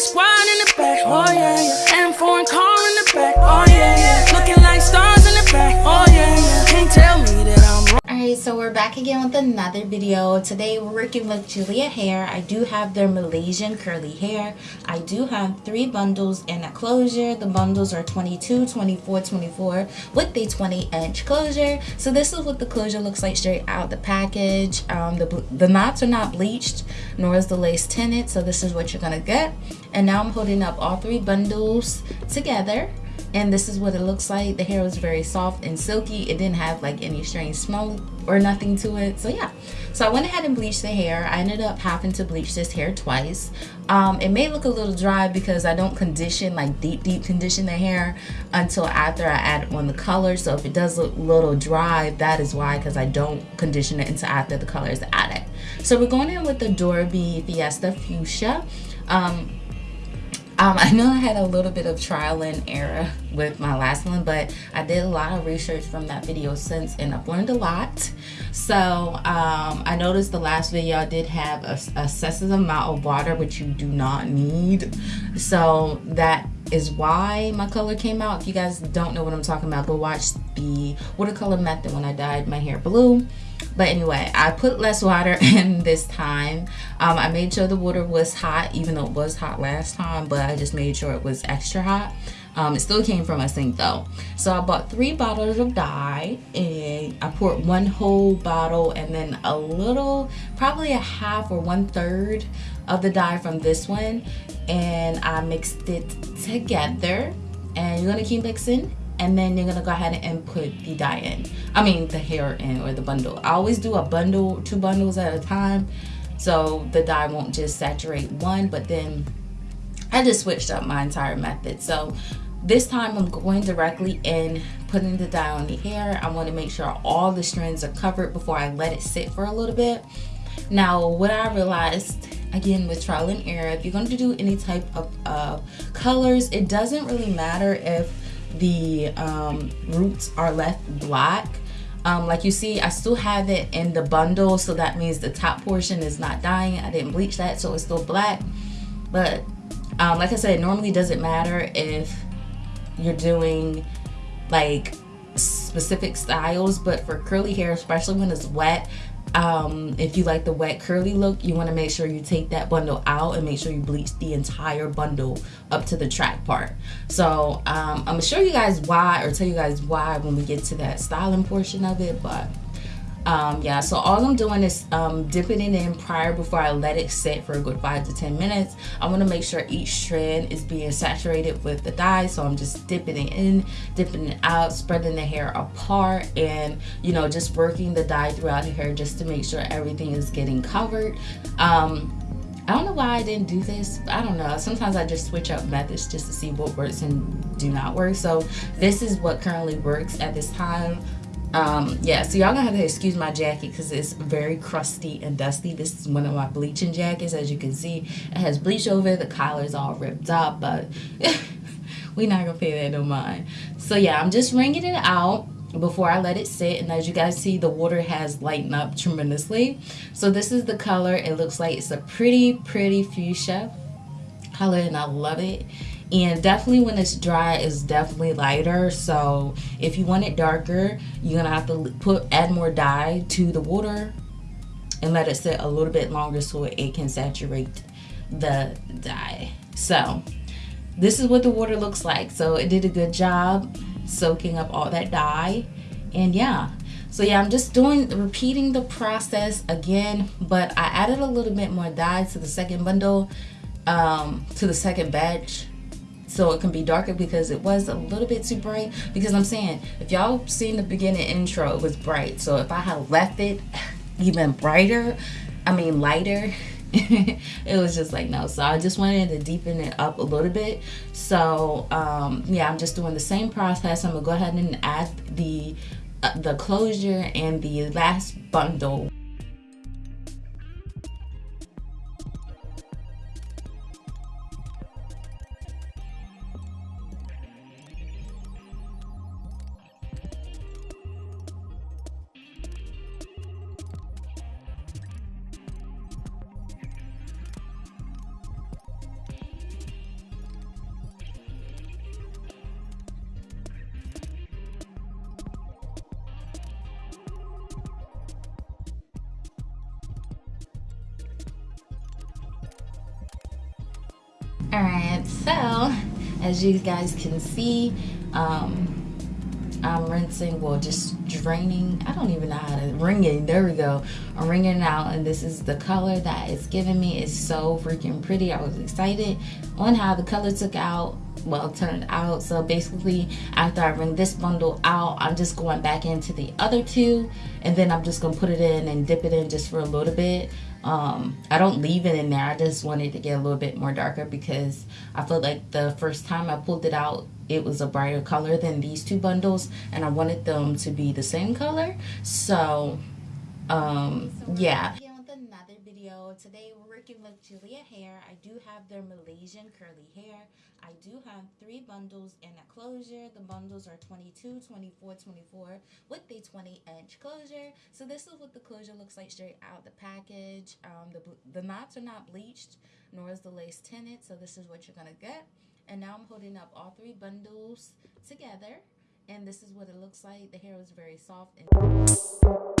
squad in the back, oh yeah, yeah. And foreign car in the back, oh yeah. So we're back again with another video. Today we're working with Julia Hair. I do have their Malaysian curly hair. I do have three bundles in a closure. The bundles are 22, 24, 24 with the 20 inch closure. So this is what the closure looks like straight out the package. Um, the, the knots are not bleached, nor is the lace tinted. So this is what you're to get. And now I'm holding up all three bundles together and this is what it looks like. The hair was very soft and silky. It didn't have like any strange smell or nothing to it. So yeah. So I went ahead and bleached the hair. I ended up having to bleach this hair twice. Um, it may look a little dry because I don't condition like deep deep condition the hair until after I add on the color. So if it does look a little dry that is why because I don't condition it until after the color is added. So we're going in with the Dorabee Fiesta Fuchsia. Um, um, I know I had a little bit of trial and error with my last one, but I did a lot of research from that video since and I've learned a lot. So um, I noticed the last video I did have a, a excessive amount of water, which you do not need. So that is why my color came out. If you guys don't know what I'm talking about, go watch the watercolor method when I dyed my hair blue but anyway i put less water in this time. Um, i made sure the water was hot even though it was hot last time but i just made sure it was extra hot. Um, it still came from a sink though. So i bought three bottles of dye and i poured one whole bottle and then a little probably a half or one third of the dye from this one and i mixed it together. And you're gonna keep mixing and then you're gonna go ahead and put the dye in. I mean the hair in or the bundle. I always do a bundle two bundles at a time so the dye won't just saturate one but then i just switched up my entire method. So this time i'm going directly in putting the dye on the hair. I want to make sure all the strands are covered before i let it sit for a little bit. Now what i realized again with trial and error if you're going to do any type of uh, colors it doesn't really matter if the um, roots are left black. Um, like you see I still have it in the bundle so that means the top portion is not dying. I didn't bleach that so it's still black. But um, like I said it normally doesn't matter if you're doing like specific styles but for curly hair especially when it's wet um, if you like the wet curly look you want to make sure you take that bundle out and make sure you bleach the entire bundle up to the track part. So um, I'm gonna show you guys why or tell you guys why when we get to that styling portion of it but um, yeah so all I'm doing is um, dipping it in prior before I let it sit for a good five to ten minutes I want to make sure each strand is being saturated with the dye so I'm just dipping it in dipping it out spreading the hair apart and you know just working the dye throughout the hair just to make sure everything is getting covered um, I don't know why I didn't do this. I don't know. Sometimes I just switch up methods just to see what works and do not work. So this is what currently works at this time um yeah so y'all gonna have to excuse my jacket because it's very crusty and dusty. This is one of my bleaching jackets as you can see. It has bleach over the collar is all ripped up but we're not gonna pay that no mind. So yeah i'm just wringing it out before I let it sit and as you guys see the water has lightened up tremendously. So this is the color. It looks like it's a pretty pretty fuchsia color and I love it and definitely when it's dry it's definitely lighter. So if you want it darker you're gonna have to put add more dye to the water and let it sit a little bit longer so it can saturate the dye. So this is what the water looks like. So it did a good job soaking up all that dye. And yeah. So yeah i'm just doing repeating the process again but i added a little bit more dye to the second bundle um to the second batch so it can be darker because it was a little bit too bright. Because I'm saying if y'all seen the beginning intro it was bright. So if I had left it even brighter I mean lighter it was just like no. So I just wanted to deepen it up a little bit. So um, yeah I'm just doing the same process. I'm gonna go ahead and add the uh, the closure and the last bundle All right, so as you guys can see, um, I'm rinsing, well, just draining. I don't even know how to wring There we go. I'm wringing it out, and this is the color that it's giving me. It's so freaking pretty. I was excited on how the color took out well turned out. So basically after I bring this bundle out I'm just going back into the other two and then I'm just gonna put it in and dip it in just for a little bit. Um, I don't leave it in there. I just wanted to get a little bit more darker because I felt like the first time I pulled it out it was a brighter color than these two bundles and I wanted them to be the same color. So um, yeah video today we're working with Julia hair I do have their Malaysian curly hair I do have three bundles in a closure. The bundles are 22, 24, 24 with a 20 inch closure. So this is what the closure looks like straight out the package. Um, the, the knots are not bleached, nor is the lace tinted. So this is what you're going to get. And now I'm holding up all three bundles together. And this is what it looks like. The hair is very soft and